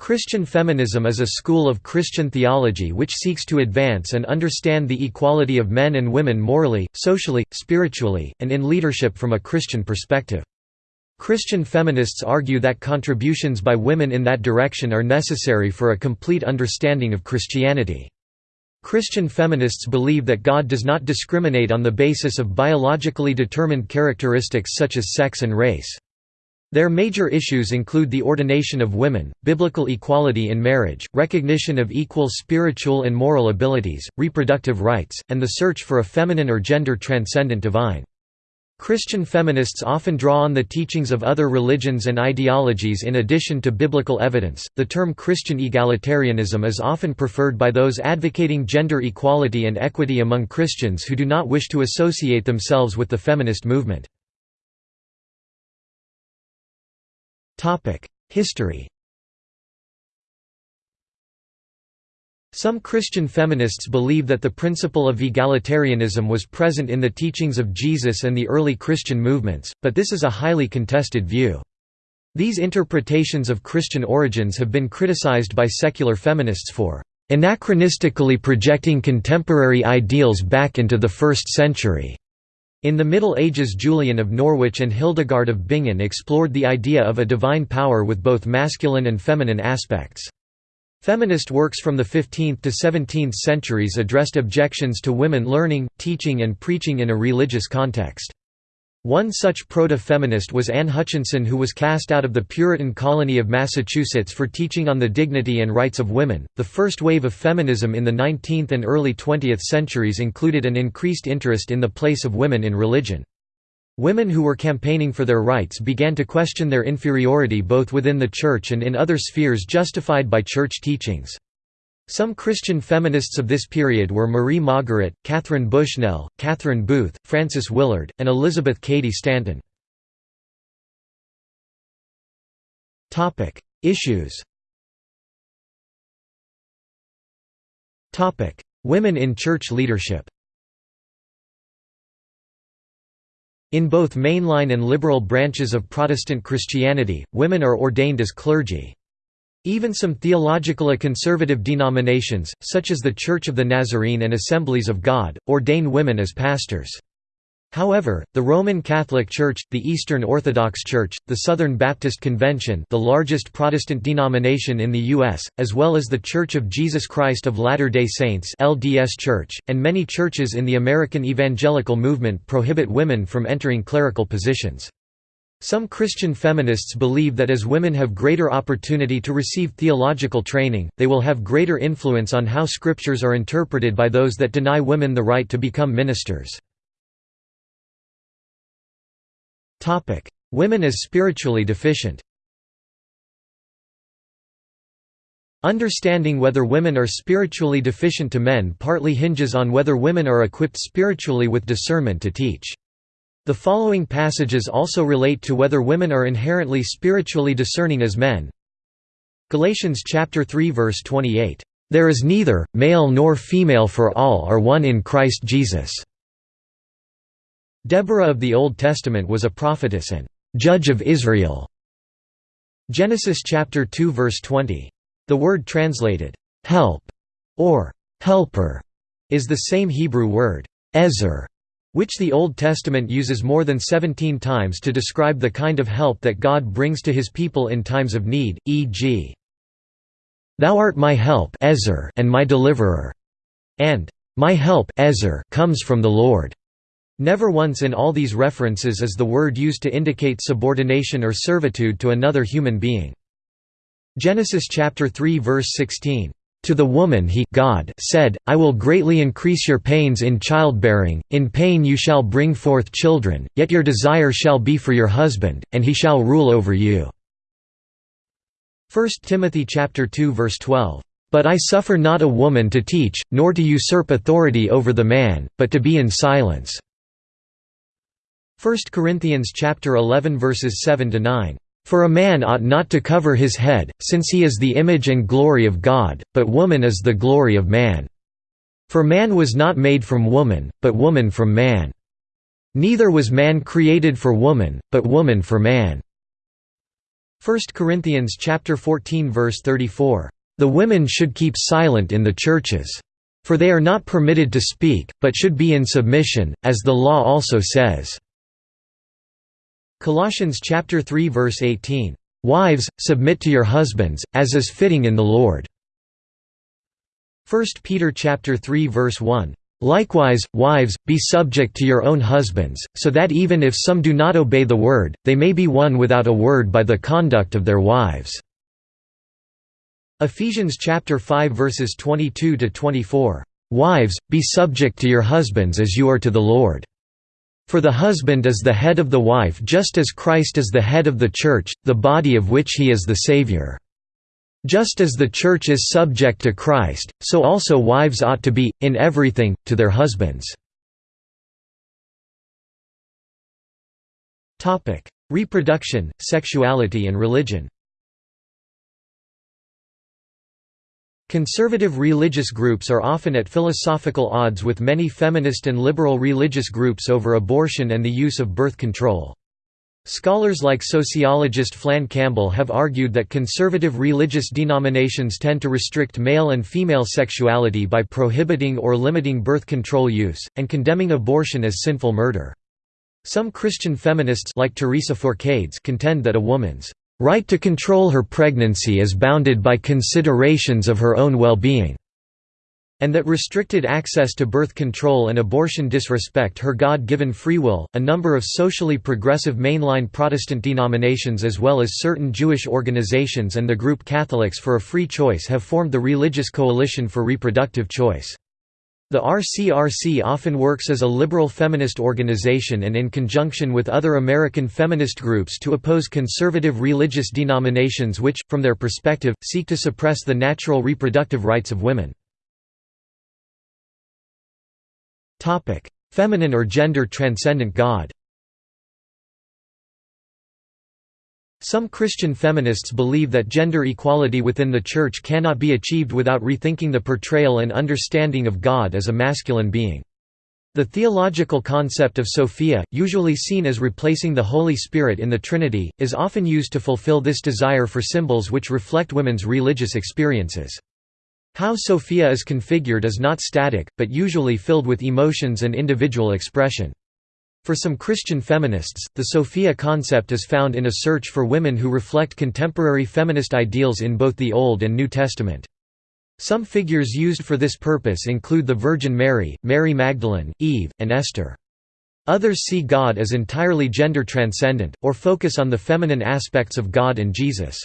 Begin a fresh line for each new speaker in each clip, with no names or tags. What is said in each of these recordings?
Christian feminism is a school of Christian theology which seeks to advance and understand the equality of men and women morally, socially, spiritually, and in leadership from a Christian perspective. Christian feminists argue that contributions by women in that direction are necessary for a complete understanding of Christianity. Christian feminists believe that God does not discriminate on the basis of biologically determined characteristics such as sex and race. Their major issues include the ordination of women, biblical equality in marriage, recognition of equal spiritual and moral abilities, reproductive rights, and the search for a feminine or gender-transcendent divine. Christian feminists often draw on the teachings of other religions and ideologies in addition to biblical evidence. The term Christian egalitarianism is often preferred by those advocating gender equality and equity among Christians who do not wish to associate themselves with the feminist movement. History Some Christian feminists believe that the principle of egalitarianism was present in the teachings of Jesus and the early Christian movements, but this is a highly contested view. These interpretations of Christian origins have been criticized by secular feminists for anachronistically projecting contemporary ideals back into the first century. In the Middle Ages Julian of Norwich and Hildegard of Bingen explored the idea of a divine power with both masculine and feminine aspects. Feminist works from the 15th to 17th centuries addressed objections to women learning, teaching and preaching in a religious context. One such proto-feminist was Anne Hutchinson who was cast out of the Puritan colony of Massachusetts for teaching on the dignity and rights of women. The first wave of feminism in the 19th and early 20th centuries included an increased interest in the place of women in religion. Women who were campaigning for their rights began to question their inferiority both within the church and in other spheres justified by church teachings. Some Christian feminists of this period were Marie Maugeret, Catherine Bushnell, Catherine Booth, Frances Willard, and Elizabeth Cady Stanton. Issues Women in church leadership In both mainline and liberal branches of Protestant Christianity, women are ordained as clergy. Even some theologically conservative denominations, such as the Church of the Nazarene and Assemblies of God, ordain women as pastors. However, the Roman Catholic Church, the Eastern Orthodox Church, the Southern Baptist Convention the largest Protestant denomination in the U.S., as well as the Church of Jesus Christ of Latter-day Saints LDS Church, and many churches in the American evangelical movement prohibit women from entering clerical positions. Some Christian feminists believe that as women have greater opportunity to receive theological training, they will have greater influence on how scriptures are interpreted by those that deny women the right to become ministers. Women as spiritually deficient Understanding whether women are spiritually deficient to men partly hinges on whether women are equipped spiritually with discernment to teach. The following passages also relate to whether women are inherently spiritually discerning as men. Galatians chapter 3 verse 28, "There is neither male nor female for all are one in Christ Jesus." Deborah of the Old Testament was a prophetess and judge of Israel. Genesis chapter 2 verse 20. The word translated help or helper is the same Hebrew word ezer which the Old Testament uses more than 17 times to describe the kind of help that God brings to his people in times of need, e.g. Thou art my help Ezer and my deliverer, and my help Ezer comes from the Lord. Never once in all these references is the word used to indicate subordination or servitude to another human being. Genesis chapter 3 verse 16 to the woman he God said, I will greatly increase your pains in childbearing, in pain you shall bring forth children, yet your desire shall be for your husband, and he shall rule over you." 1 Timothy chapter 2 verse 12, "But I suffer not a woman to teach, nor to usurp authority over the man, but to be in silence." 1 Corinthians chapter 11 verses 7 to 9. For a man ought not to cover his head, since he is the image and glory of God, but woman is the glory of man. For man was not made from woman, but woman from man. Neither was man created for woman, but woman for man. 1 Corinthians chapter 14 verse 34, "The women should keep silent in the churches, for they are not permitted to speak, but should be in submission, as the law also says." Colossians chapter 3 verse 18, "Wives, submit to your husbands, as is fitting in the Lord." 1 Peter chapter 3 verse 1, Likewise, wives, be subject to your own husbands, so that even if some do not obey the word, they may be won without a word by the conduct of their wives." Ephesians chapter 5 verses 22 to 24. Wives, be subject to your husbands as you are to the Lord. For the husband is the head of the wife just as Christ is the head of the church, the body of which he is the Savior. Just as the Church is subject to Christ, so also wives ought to be, in everything, to their husbands. Reproduction, sexuality and religion Conservative religious groups are often at philosophical odds with many feminist and liberal religious groups over abortion and the use of birth control. Scholars like sociologist Flann Campbell have argued that conservative religious denominations tend to restrict male and female sexuality by prohibiting or limiting birth control use, and condemning abortion as sinful murder. Some Christian feminists like Teresa Forcades contend that a woman's right to control her pregnancy is bounded by considerations of her own well-being and that restricted access to birth control and abortion disrespect her God-given free will. A number of socially progressive mainline Protestant denominations as well as certain Jewish organizations and the group Catholics for a Free Choice have formed the Religious Coalition for Reproductive Choice. The RCRC often works as a liberal feminist organization and in conjunction with other American feminist groups to oppose conservative religious denominations which, from their perspective, seek to suppress the natural reproductive rights of women. Feminine or gender transcendent God. Some Christian feminists believe that gender equality within the Church cannot be achieved without rethinking the portrayal and understanding of God as a masculine being. The theological concept of Sophia, usually seen as replacing the Holy Spirit in the Trinity, is often used to fulfill this desire for symbols which reflect women's religious experiences. How Sophia is configured is not static, but usually filled with emotions and individual expression. For some Christian feminists, the Sophia concept is found in a search for women who reflect contemporary feminist ideals in both the Old and New Testament. Some figures used for this purpose include the Virgin Mary, Mary Magdalene, Eve, and Esther. Others see God as entirely gender transcendent, or focus on the feminine aspects of God and Jesus.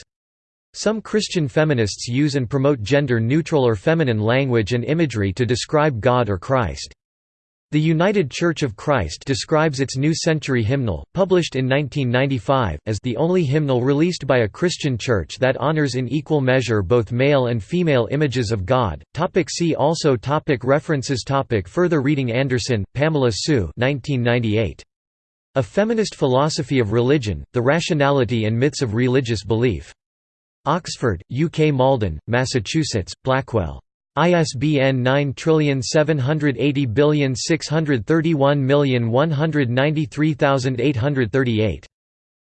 Some Christian feminists use and promote gender-neutral or feminine language and imagery to describe God or Christ. The United Church of Christ describes its New Century hymnal, published in 1995, as the only hymnal released by a Christian church that honors in equal measure both male and female images of God. Topic see also topic References topic Further reading Anderson, Pamela Sue 1998. A Feminist Philosophy of Religion, The Rationality and Myths of Religious Belief. Oxford, UK Malden, Massachusetts, Blackwell. ISBN 9780631193838.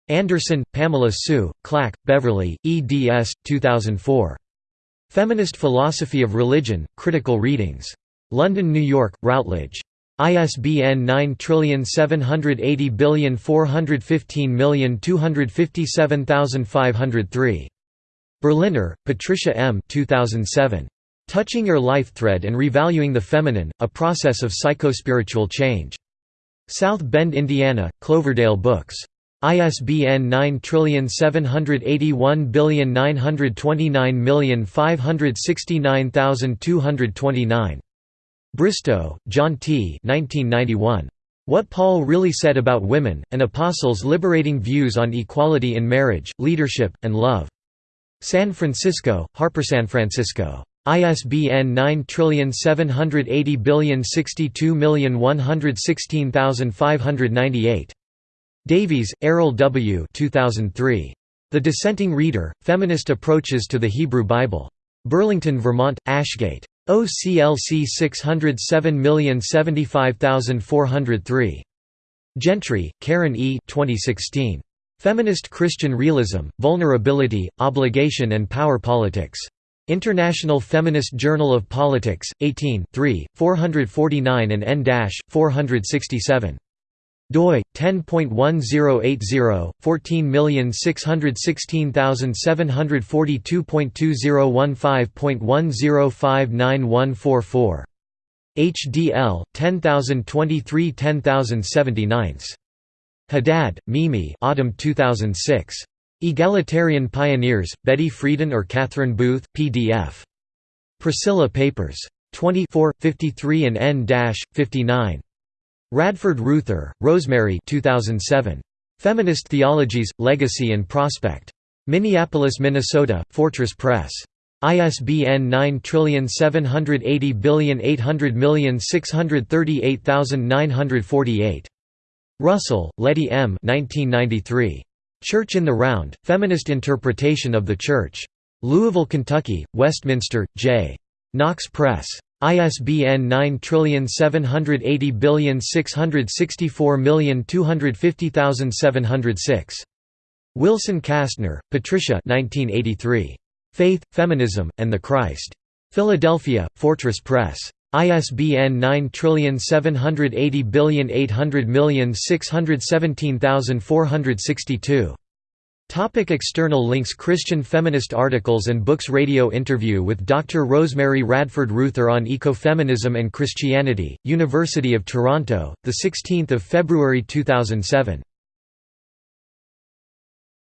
Anderson, Pamela Sue, Clack, Beverly, eds. 2004. Feminist Philosophy of Religion, Critical Readings. London, New York, Routledge. ISBN 9780415257503. Berliner, Patricia M. 2007. Touching Your Life Thread and Revaluing the Feminine, A Process of Psychospiritual Change. South Bend, Indiana, Cloverdale Books. ISBN 9781929569229. Bristow, John T. 1991. What Paul Really Said About Women, An Apostle's Liberating Views on Equality in Marriage, Leadership, and Love. San Francisco, Harper San Francisco. ISBN 97806216598. Davies, Eryl W. 2003. The Dissenting Reader, Feminist Approaches to the Hebrew Bible. Burlington, Vermont, Ashgate. OCLC 607075403. Gentry, Caron E. 2016. Feminist Christian Realism, Vulnerability, Obligation and Power Politics. International Feminist Journal of Politics, 18 3, 449 and n-467 doi 10.1080 14617742.2015.10591444 HDL 10023 10079 Haddad, Mimi Autumn 2006 Egalitarian Pioneers, Betty Friedan or Catherine Booth, PDF. Priscilla Papers. 24, 53 and n-59. Radford Ruether, Rosemary 2007. Feminist Theologies, Legacy and Prospect. Minneapolis, Minnesota, Fortress Press. ISBN 9780800638948. Russell, Letty M. 1993. Church in the Round, Feminist Interpretation of the Church. Louisville, Kentucky, Westminster, J. Knox Press. ISBN 9780664250706. Wilson Kastner, Patricia 1983. Faith, Feminism, and the Christ. Philadelphia, Fortress Press. ISBN 9780800617462. Topic external links Christian feminist articles and books Radio interview with Dr. Rosemary Radford Ruether on Ecofeminism and Christianity, University of Toronto, 16 February 2007